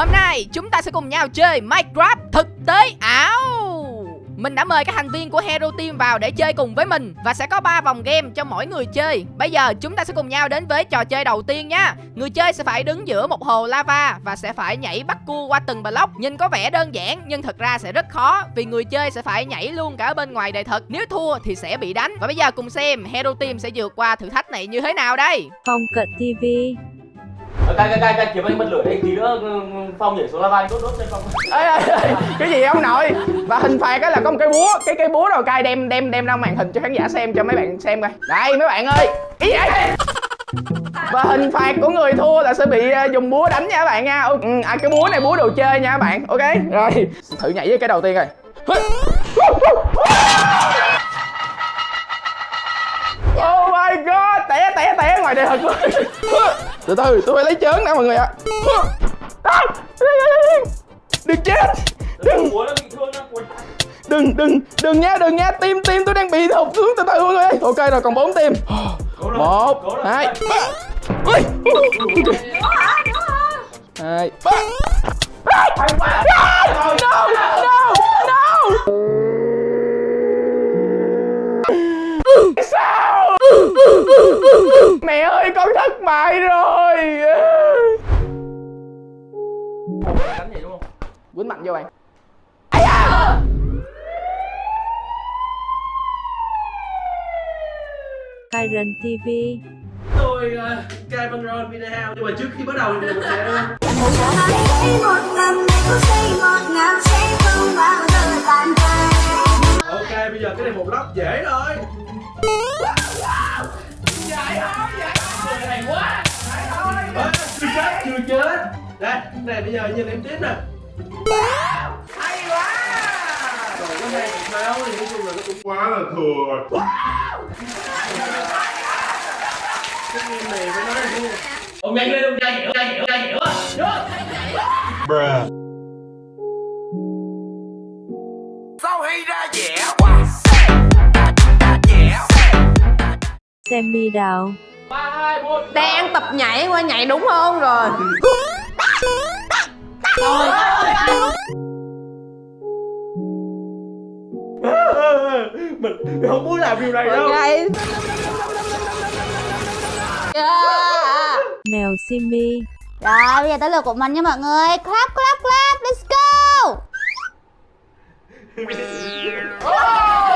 Hôm nay, chúng ta sẽ cùng nhau chơi Minecraft thực tế ảo. Mình đã mời các thành viên của Hero Team vào để chơi cùng với mình Và sẽ có 3 vòng game cho mỗi người chơi. Bây giờ, chúng ta sẽ cùng nhau đến với trò chơi đầu tiên nha. Người chơi sẽ phải đứng giữa một hồ lava Và sẽ phải nhảy bắt cua qua từng block. Nhìn có vẻ đơn giản, nhưng thật ra sẽ rất khó, Vì người chơi sẽ phải nhảy luôn cả bên ngoài đời thật. Nếu thua thì sẽ bị đánh. Và bây giờ cùng xem, Hero Team sẽ vượt qua thử thách này như thế nào đây. Phong cận TV Ờ, cái cái cái cay kiếm anh bật lửa đây tí nữa ừ, ừ, Phong nhảy xuống lava đốt đốt cho Phong. Ê, ê, cái gì ông nội? Và hình phạt đó là có một cái búa cái cái búa rồi cay đem đem đem ra màn hình cho khán giả xem cho mấy bạn xem coi. Đây mấy bạn ơi. Ý vậy? Và hình phạt của người thua là sẽ bị ờ, dùng búa đánh nha các bạn nha. Ừ, à, cái búa này búa đồ chơi nha các bạn. Ok rồi. Thử nhảy với cái đầu tiên rồi Oh my god, té té té ngoài đời thật luôn từ từ, tôi phải lấy chớn đã mọi người ạ. À. Đừng chết. Đừng. Đừng, đừng, đừng nha, đừng nha Tim, tim tôi đang bị thụt xuống từ từ mọi người Ok rồi, còn 4 tim. Một hai ba. Ui. Hai ba. No, no, no. Sao Mẹ ơi con thất bại rồi. Đánh vậy đúng không? Quýnh mạnh vô bạn. Ây da! Kyron TV Tôi uh, Cai Văn Ron Video Nhưng mà trước khi bắt đầu thì mình sẽ Ok bây giờ cái này một lóc dễ thôi. Dễ thôi, dễ thôi Người này quá. Ờ, Chưa chết, chưa chết. Đây, cái này bây giờ nhìn em tiếp nè. Hay quá. Rồi có hai cục máu thì nói chung là nó cũng quá là thừa. Rồi Cái game này phải nói là thua Ông nhanh lên, ông nhanh hiểu, nhanh hiểu, nhanh hiểu á Bruh Semi Đào. Ba hai một đang tập nhảy qua nhảy đúng không rồi? Mình mình không muốn làm điều này đâu. Nhảy Mèo Simi. Rồi bây giờ tới lượt của mình nha mọi người. Clap clap clap Let's go. Ok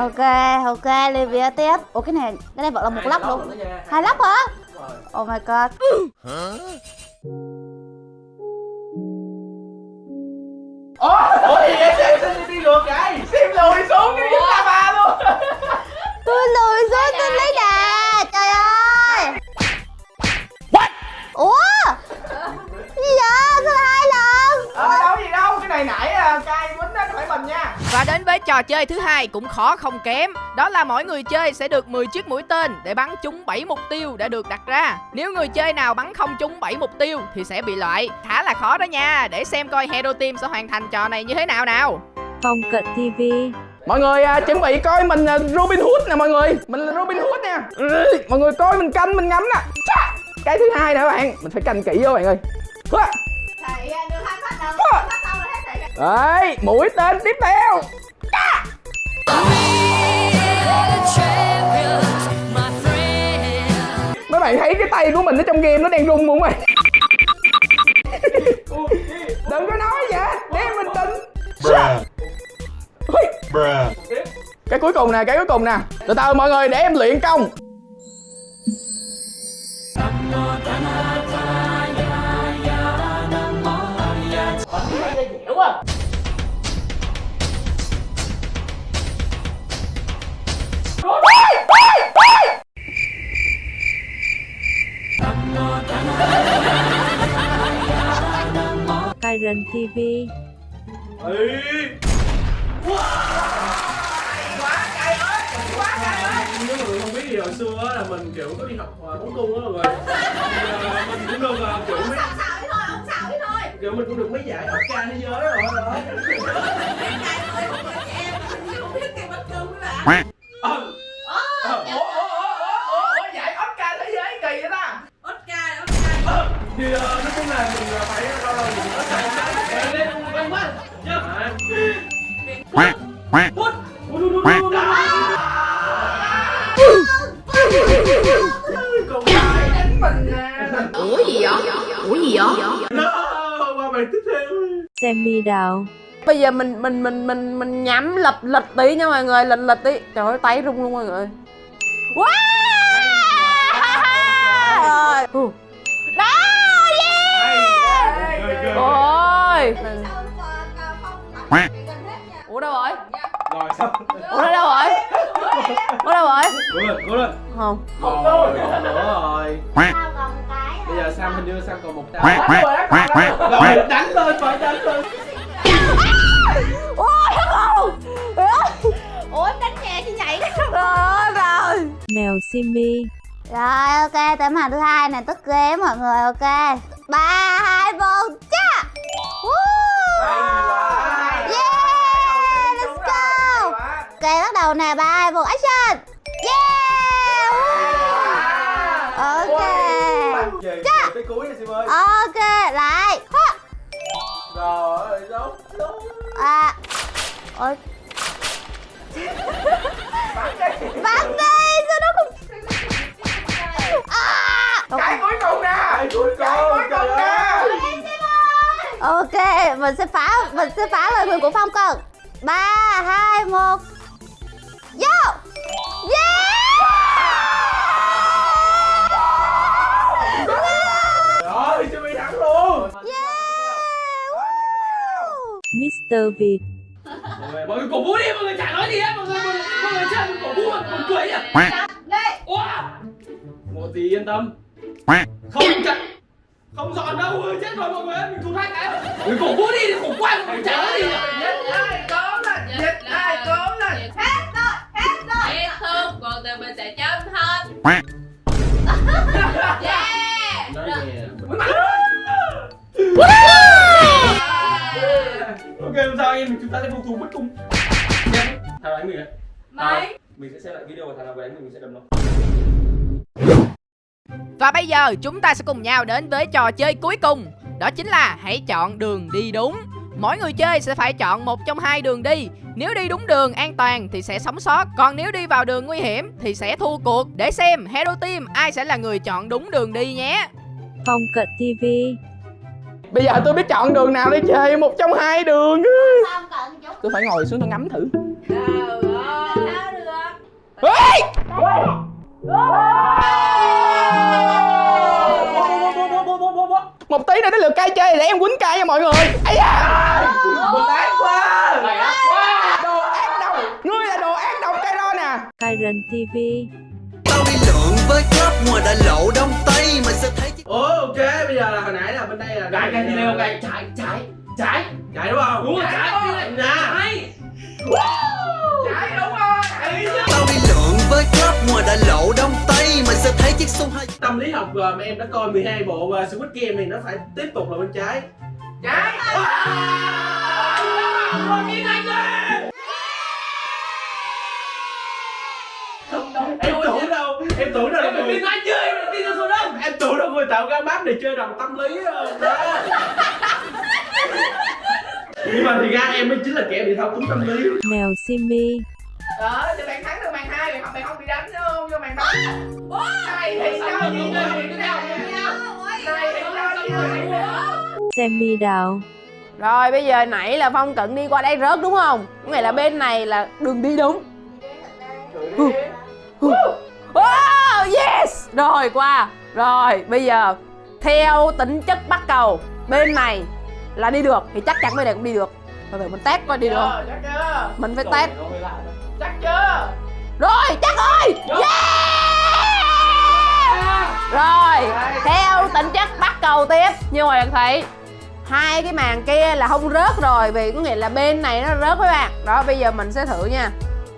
Ok ok, Livia tiếp. Ủa, cái này Cái này vẫn là một lắp luôn. Hai lắp hả? Oh my god. Ủa gì vậy? Xem xem đi ngược rồi xem lùi xuống đi. Tôi lùi xuống tôi lấy đà. Trời ơi. What? Ủa? Gì vậy? Sao hai lần? Ờ đâu gì đâu. Cái này nãy à, cay quýnh đó phải mình nha. Và đến với trò chơi thứ hai cũng khó không kém. Đó là mỗi người chơi sẽ được 10 chiếc mũi tên Để bắn trúng 7 mục tiêu đã được đặt ra. Nếu người chơi nào bắn không trúng 7 mục tiêu Thì sẽ bị loại. Khá là khó đó nha. Để xem coi Hero Team sẽ hoàn thành trò này như thế nào nào. Phong cận TV Mọi người à, chuẩn bị coi mình à, Robin Hood nè mọi người. Mình là Robin Hood nè. Ừ, Mọi người coi mình canh mình ngắm nè! Cái thứ hai nè các bạn. Mình phải canh kỹ vô bạn ơi! Hua! Đấy mũi tên tiếp theo! Mấy bạn thấy cái tay của mình ở trong game nó đang rung không ơi cuối cùng nè, cái cuối cùng nè. Từ từ mọi người để em luyện công. Hiểu quá Kyron TV Ê. nếu mà người không biết thì hồi xưa á là mình kiểu có đi học à, bóng cung á mọi người. À, mình cũng được à, kiểu mấy kiểu mình cũng được mấy giải Oscar thế giới rồi đó Ờ. Ờ, ủa, ủa, ủa, ủa, ủa, ủa, giải Oscar thế giới kỳ vậy ta. Ờ, thì ờ, nói chung là mình ờ, phải ủa gì vậy? No, qua bài tiếp theo. Semi đào. bây giờ mình mình mình mình mình nhắm lịch lịch tí nha mọi người lịch lịch tí. Trời ơi tay rung luôn mọi người. Wow! Rồi Ừ. đó yeah ôi! Ủa đâu rồi? Rồi xong ủa đâu rồi? Ủa đâu rồi? Cố lên, cố lên. Không. Nữa rồi Bây giờ Sam hình như Sam còn một quack, quack, Rồi, quack. đánh lên, phải đánh lên. Ôi không Ủa em đánh nhẹ chứ nhảy rồi rồi. Mèo Simi. Rồi ok tới màn thứ hai này tức ghế mọi người ok. Ba hai một cha! Woo! Yeah, let's go. Ok bắt đầu nè ba hai một action ơi Ok lại. Ha. Rồi, đúng, đúng à. Ôi. Bắn đi sao nó không à. Cái cuối cùng nè. Cái cuối cùng, trời ơi. Ok mình sẽ phá mình sẽ phá lời nguyền của phong cần ba hai một Mr. Việt. Mọi người cổ vũ đi, mọi người chả nói gì hết Mọi người, mọi người, người chơi cổ vũ, mọi người cười nhỉ? Wow Một tí yên tâm. Không chặt Không dọn đâu, ơi, chết rồi mọi người ơi, mình thua hai cái. Mọi người cổ vũ đi, khổ quá, mọi người chả nói gì Giết ai có lên, giết ai có lên Biết thương, còn từ mình sẽ chân hết. Yeah. Nói Ok, không sao anh em, chúng ta sẽ phục thù bất cung Nhá, thằng đánh mình à? Mấy Mình sẽ xem lại video của thằng nào đánh mình, mình sẽ đấm nó. Và bây giờ chúng ta sẽ cùng nhau đến với trò chơi cuối cùng. Đó chính là hãy chọn đường đi đúng. Mỗi người chơi sẽ phải chọn một trong hai đường đi. Nếu đi đúng đường an toàn thì sẽ sống sót. Còn nếu đi vào đường nguy hiểm thì sẽ thua cuộc. Để xem Hero Team ai sẽ là người chọn đúng đường đi nhé. Phong cận TV. Bây giờ tôi biết chọn đường nào để chơi một trong hai đường. Tôi phải ngồi xuống tôi ngắm thử. Ê! Một tí nữa đến lượt cay chơi để em quýnh cay nha mọi người. Ây da! Ác quá. Đồ ác độc. Ngươi là đồ ác độc cây đó nè. Kyron TV. Đi với club ngoài đại lộ đông tây Mày sẽ thấy chiếc Ồ, ok, bây giờ là hồi nãy là bên đây là Gãi cái video gãi trái, trái, trái Trái đúng không? Đúng rồi, trái Nè. Trái Trái đúng rồi. Tao đi lượn với club ngoài đại lộ đông tây Mày sẽ thấy chiếc xuông hai Tâm lý học ờ, mà em đã coi 12 bộ uh, Squid Game thì nó phải tiếp tục là bên trái. Trái Wow em tưởng đâu là người Kim Anh chơi, tin ra số đông. Em tưởng đâu người tạo ra map để chơi đồng tâm lý ờ, đó Nhưng mà thì ra em mới chính là kẻ bị thao túng tâm lý. Mèo Simi. Ờ, thì bạn thắng được màn 2 mày không, mày không bị đánh nữa không? Vô màn 3 Này thì sao gì Này thì sao gì Semi đào. rồi bây giờ nãy là phong cận đi qua đây rớt đúng không? Có nghĩa là bên này là đường đi đúng. Oh, yes Rồi qua. Rồi bây giờ Theo tính chất bắt cầu Bên này là đi được Thì chắc chắn bên này cũng đi được. Từ từ mình test coi đi được không? Chắc chưa? Mình phải test. Chắc chưa? Rồi chắc rồi. Yeah! Rồi Theo tính chất bắt cầu tiếp. Như mọi bạn thấy Hai cái màn kia là không rớt rồi Vì có nghĩa là bên này nó rớt các bạn. Đó bây giờ mình sẽ thử nha.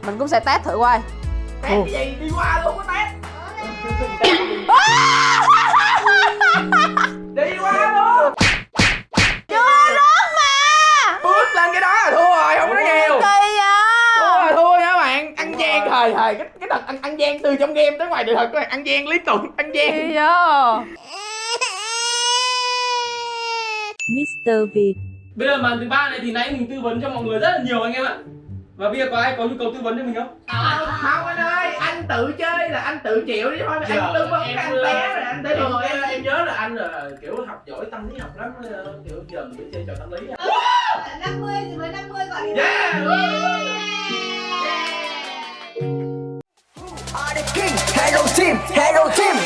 Mình cũng sẽ test thử coi. Test cái gì? Đi qua luôn có test chưa rớt mà bước lên cái đó là thua rồi không có nhiều. Thua thua nha bạn. Ăn gian thời thời cái cái thật ăn ăn gian từ trong game tới ngoài đời thật này ăn gian lý tưởng ăn gian. Kỳ Mr. Việt. Bây giờ màn thứ ba này thì nãy mình tư vấn cho mọi người rất là nhiều anh em ạ. Và bây giờ có ai có nhu cầu tư vấn cho mình không? không anh ơi anh tự chơi là anh tự chịu đi thôi anh tư vấn cái anh té rồi anh em, rồi em, em nhớ là anh là kiểu học giỏi tâm lý học lắm ờ, Kiểu giờ mình chơi trò tâm lý á. 50 thì với 50 gọi điện Yeah! Are the king, Hero Team, Hero Team